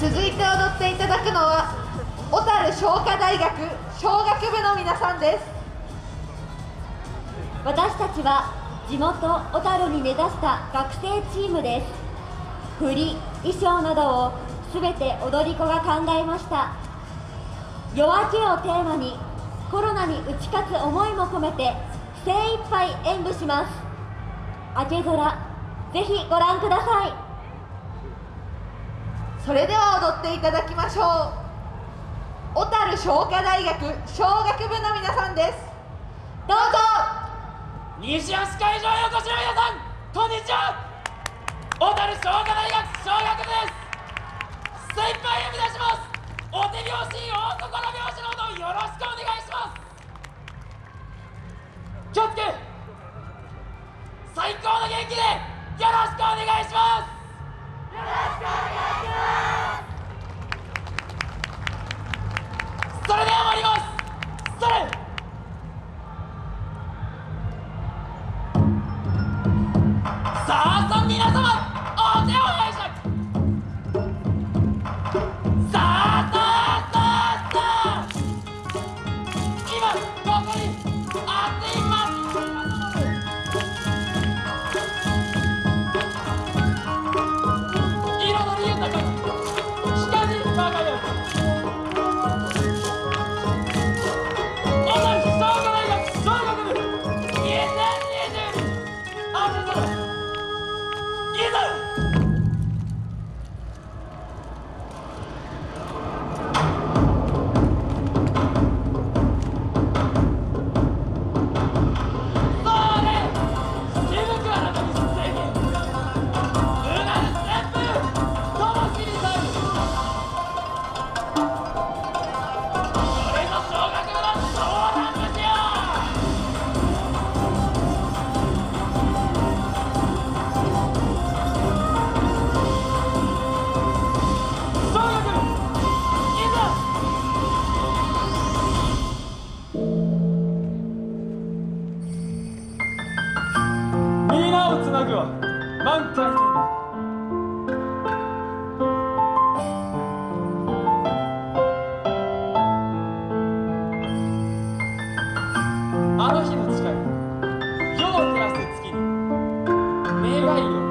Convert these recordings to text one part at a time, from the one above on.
続いて踊っていただくのは小樽商科大学小学部の皆さんです。私たちは地元小樽に根ざした学生チームです。振り衣装などをすべて踊り子が考えました。夜明けをテーマにコロナに打ち勝つ思いも込めて精一杯演舞します。明け空ぜひご覧ください。それでは踊っていただきましょう。小樽商科大学小学部の皆さんです。どうぞ。西安会場へお越しの皆さんこんにちは。小樽商科大学小学部です。精一杯呼び出します。お手拍子大心拍子のさは満あの日の誓い夜を照らす月に願いを。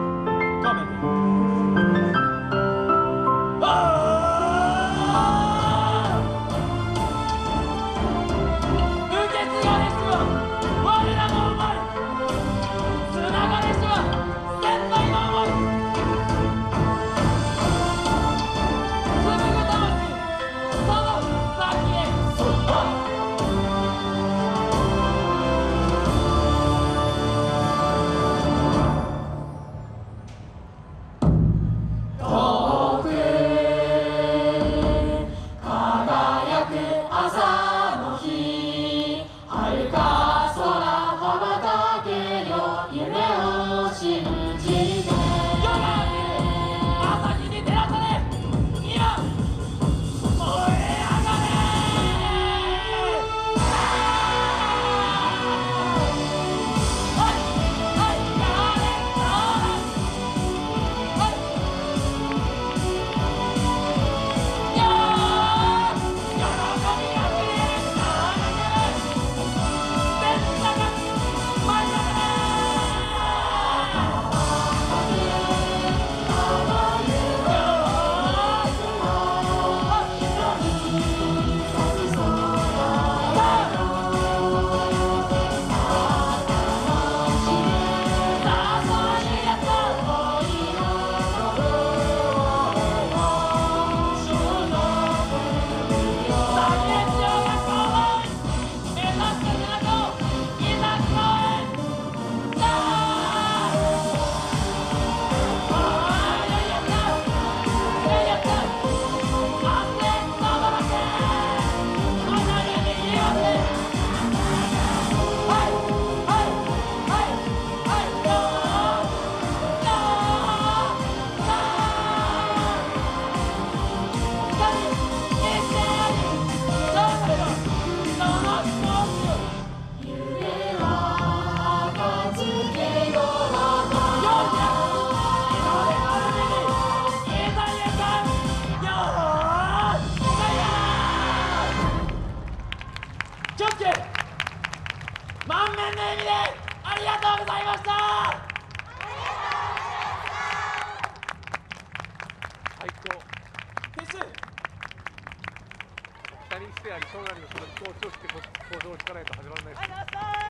最高撤収北にしてありそうなりのその気候をして向上していかないと始まらないです。